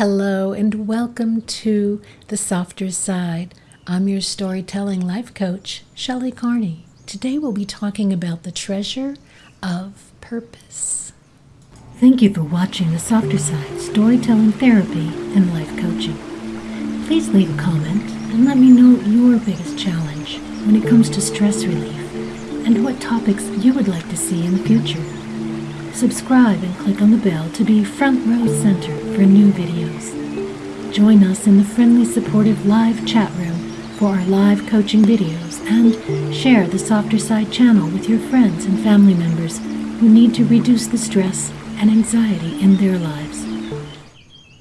Hello and welcome to The Softer Side. I'm your storytelling life coach, Shelley Carney. Today we'll be talking about the treasure of purpose. Thank you for watching The Softer Side Storytelling Therapy and Life Coaching. Please leave a comment and let me know your biggest challenge when it comes to stress relief and what topics you would like to see in the future. Subscribe and click on the bell to be front row center for new videos. Join us in the friendly, supportive live chat room for our live coaching videos and share the Softer Side channel with your friends and family members who need to reduce the stress and anxiety in their lives.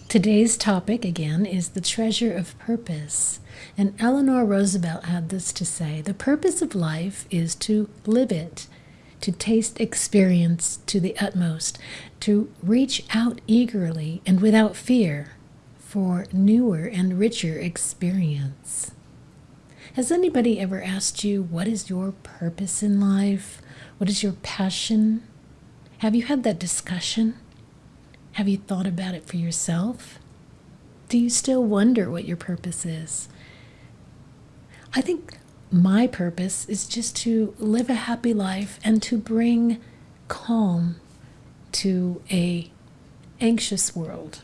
Today's topic, again, is the treasure of purpose. And Eleanor Roosevelt had this to say The purpose of life is to live it to taste experience to the utmost, to reach out eagerly and without fear for newer and richer experience. Has anybody ever asked you, What is your purpose in life? What is your passion? Have you had that discussion? Have you thought about it for yourself? Do you still wonder what your purpose is? I think my purpose is just to live a happy life and to bring calm to a anxious world.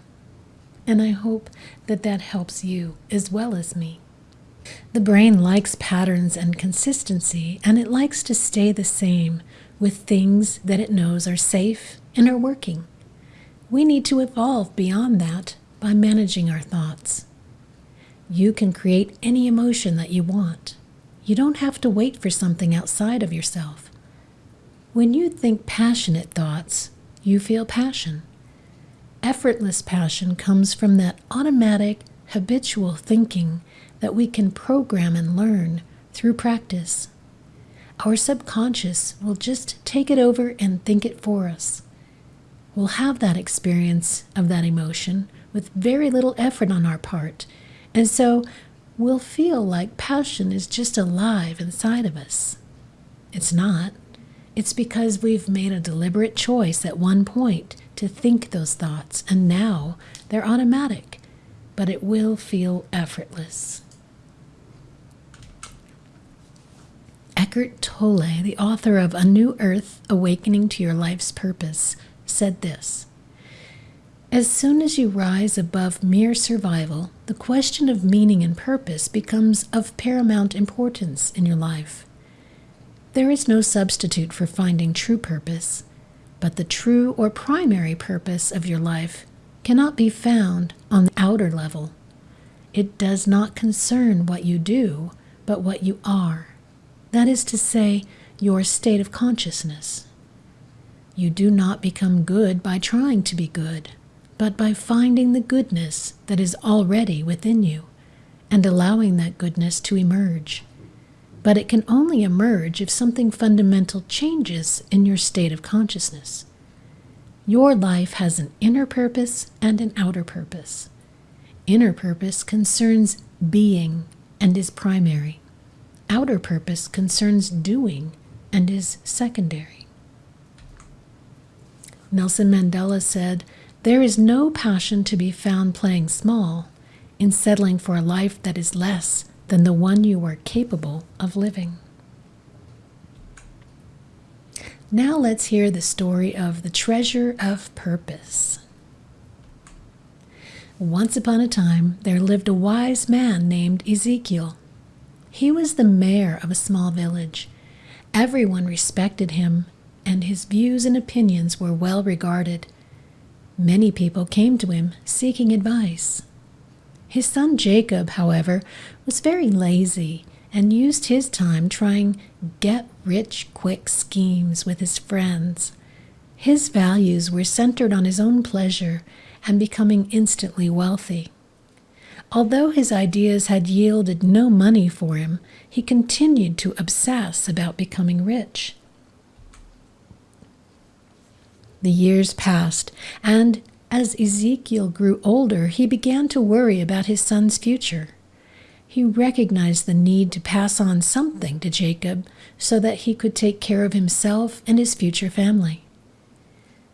And I hope that that helps you as well as me. The brain likes patterns and consistency, and it likes to stay the same with things that it knows are safe and are working. We need to evolve beyond that by managing our thoughts. You can create any emotion that you want. You don't have to wait for something outside of yourself. When you think passionate thoughts, you feel passion. Effortless passion comes from that automatic, habitual thinking that we can program and learn through practice. Our subconscious will just take it over and think it for us. We'll have that experience of that emotion with very little effort on our part. And so we'll feel like passion is just alive inside of us. It's not. It's because we've made a deliberate choice at one point to think those thoughts, and now they're automatic, but it will feel effortless. Eckhart Tolle, the author of A New Earth Awakening to Your Life's Purpose, said this as soon as you rise above mere survival, the question of meaning and purpose becomes of paramount importance in your life. There is no substitute for finding true purpose, but the true or primary purpose of your life cannot be found on the outer level. It does not concern what you do, but what you are. That is to say, your state of consciousness. You do not become good by trying to be good but by finding the goodness that is already within you and allowing that goodness to emerge. But it can only emerge if something fundamental changes in your state of consciousness. Your life has an inner purpose and an outer purpose. Inner purpose concerns being and is primary. Outer purpose concerns doing and is secondary. Nelson Mandela said, there is no passion to be found playing small in settling for a life that is less than the one you are capable of living. Now let's hear the story of the treasure of purpose. Once upon a time, there lived a wise man named Ezekiel. He was the mayor of a small village. Everyone respected him, and his views and opinions were well regarded. Many people came to him seeking advice. His son Jacob, however, was very lazy and used his time trying get rich quick schemes with his friends. His values were centered on his own pleasure and becoming instantly wealthy. Although his ideas had yielded no money for him, he continued to obsess about becoming rich. The years passed, and as Ezekiel grew older, he began to worry about his son's future. He recognized the need to pass on something to Jacob so that he could take care of himself and his future family.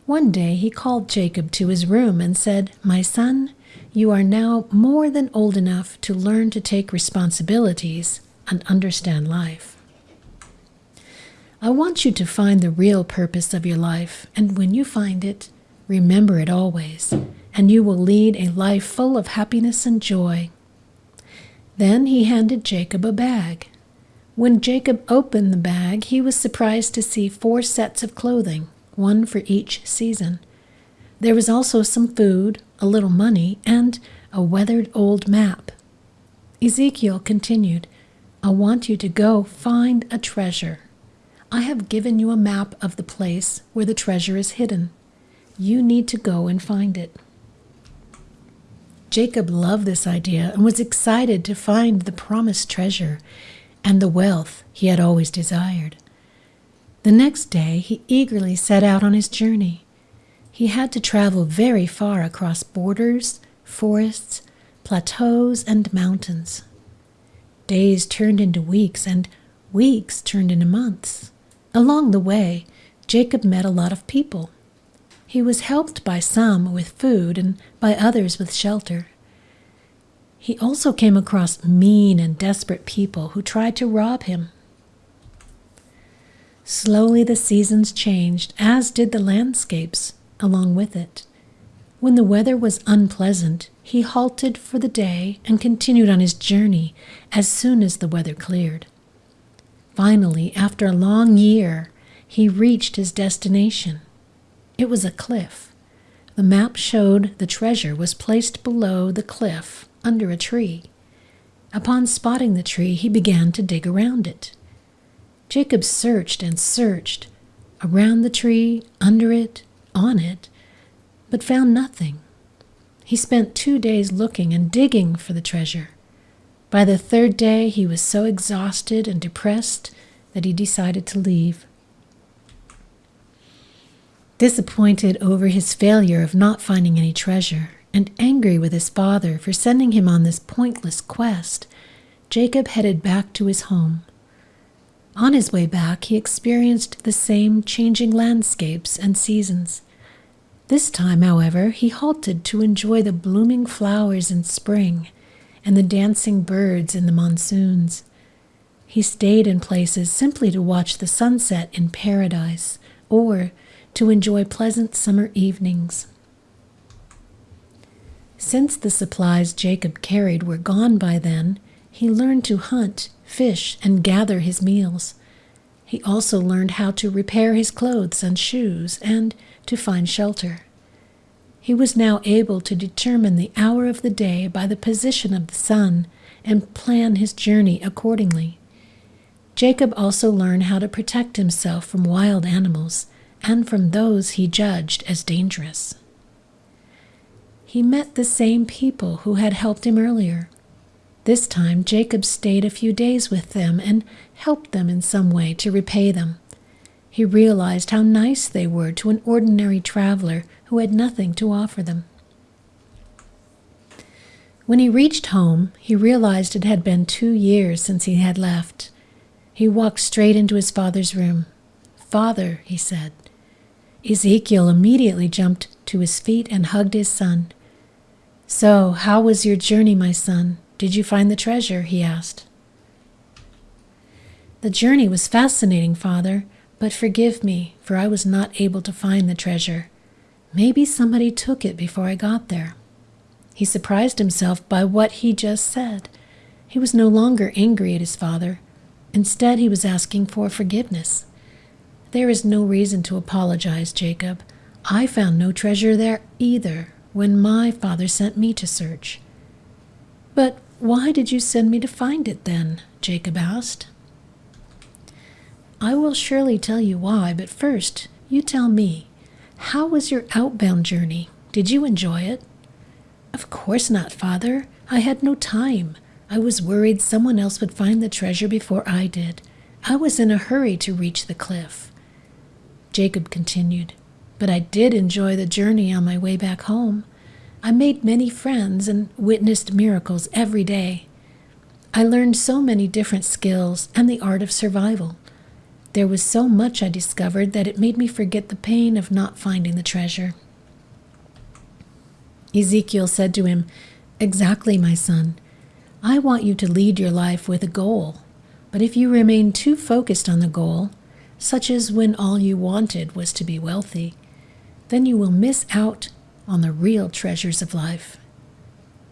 One day he called Jacob to his room and said, My son, you are now more than old enough to learn to take responsibilities and understand life. I want you to find the real purpose of your life, and when you find it, remember it always, and you will lead a life full of happiness and joy. Then he handed Jacob a bag. When Jacob opened the bag, he was surprised to see four sets of clothing, one for each season. There was also some food, a little money, and a weathered old map. Ezekiel continued, I want you to go find a treasure. I have given you a map of the place where the treasure is hidden. You need to go and find it. Jacob loved this idea and was excited to find the promised treasure and the wealth he had always desired. The next day he eagerly set out on his journey. He had to travel very far across borders, forests, plateaus, and mountains. Days turned into weeks, and weeks turned into months. Along the way, Jacob met a lot of people. He was helped by some with food and by others with shelter. He also came across mean and desperate people who tried to rob him. Slowly the seasons changed, as did the landscapes along with it. When the weather was unpleasant, he halted for the day and continued on his journey as soon as the weather cleared. Finally, after a long year, he reached his destination. It was a cliff. The map showed the treasure was placed below the cliff under a tree. Upon spotting the tree, he began to dig around it. Jacob searched and searched around the tree, under it, on it, but found nothing. He spent two days looking and digging for the treasure. By the third day, he was so exhausted and depressed that he decided to leave. Disappointed over his failure of not finding any treasure, and angry with his father for sending him on this pointless quest, Jacob headed back to his home. On his way back, he experienced the same changing landscapes and seasons. This time, however, he halted to enjoy the blooming flowers in spring and the dancing birds in the monsoons. He stayed in places simply to watch the sunset in paradise or to enjoy pleasant summer evenings. Since the supplies Jacob carried were gone by then, he learned to hunt, fish, and gather his meals. He also learned how to repair his clothes and shoes and to find shelter. He was now able to determine the hour of the day by the position of the sun and plan his journey accordingly. Jacob also learned how to protect himself from wild animals and from those he judged as dangerous. He met the same people who had helped him earlier. This time, Jacob stayed a few days with them and helped them in some way to repay them. He realized how nice they were to an ordinary traveler who had nothing to offer them. When he reached home, he realized it had been two years since he had left. He walked straight into his father's room. Father, he said. Ezekiel immediately jumped to his feet and hugged his son. So, how was your journey, my son? Did you find the treasure? he asked. The journey was fascinating, father, but forgive me, for I was not able to find the treasure. Maybe somebody took it before I got there. He surprised himself by what he just said. He was no longer angry at his father. Instead, he was asking for forgiveness. There is no reason to apologize, Jacob. I found no treasure there either when my father sent me to search. But why did you send me to find it then? Jacob asked. I will surely tell you why, but first, you tell me. How was your outbound journey? Did you enjoy it? Of course not, father. I had no time. I was worried someone else would find the treasure before I did. I was in a hurry to reach the cliff. Jacob continued, But I did enjoy the journey on my way back home. I made many friends and witnessed miracles every day. I learned so many different skills and the art of survival. There was so much I discovered that it made me forget the pain of not finding the treasure. Ezekiel said to him, Exactly, my son. I want you to lead your life with a goal. But if you remain too focused on the goal, such as when all you wanted was to be wealthy, then you will miss out on the real treasures of life.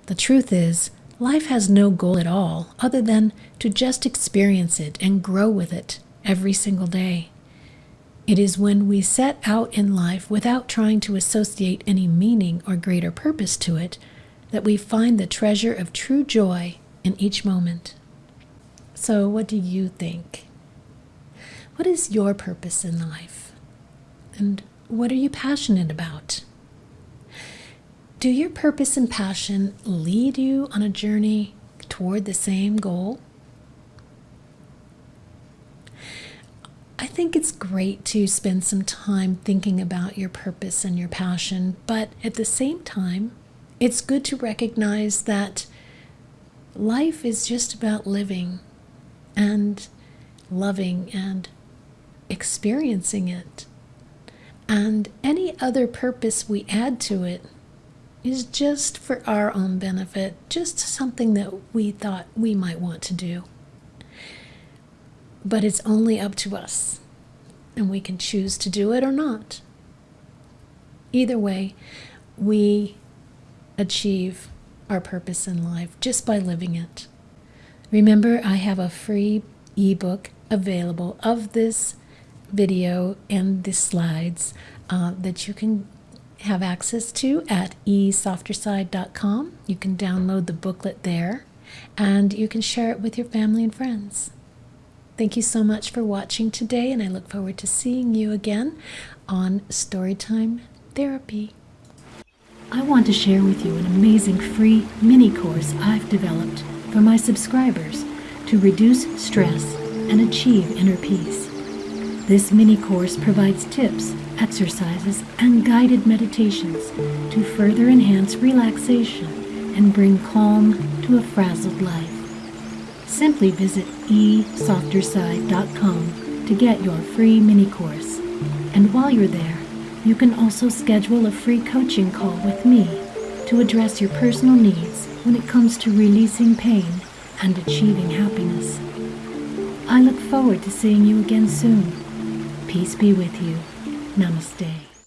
The truth is, life has no goal at all other than to just experience it and grow with it every single day. It is when we set out in life without trying to associate any meaning or greater purpose to it that we find the treasure of true joy in each moment. So, what do you think? What is your purpose in life? And what are you passionate about? Do your purpose and passion lead you on a journey toward the same goal? I think it's great to spend some time thinking about your purpose and your passion, but at the same time, it's good to recognize that life is just about living and loving and experiencing it. And any other purpose we add to it is just for our own benefit, just something that we thought we might want to do. But it's only up to us, and we can choose to do it or not. Either way, we achieve our purpose in life just by living it. Remember, I have a free ebook available of this video and the slides uh, that you can have access to at esofterside.com. You can download the booklet there and you can share it with your family and friends. Thank you so much for watching today, and I look forward to seeing you again on Storytime Therapy. I want to share with you an amazing free mini course I've developed for my subscribers to reduce stress and achieve inner peace. This mini course provides tips, exercises, and guided meditations to further enhance relaxation and bring calm to a frazzled life simply visit esofterside.com to get your free mini course. And while you're there, you can also schedule a free coaching call with me to address your personal needs when it comes to releasing pain and achieving happiness. I look forward to seeing you again soon. Peace be with you. Namaste.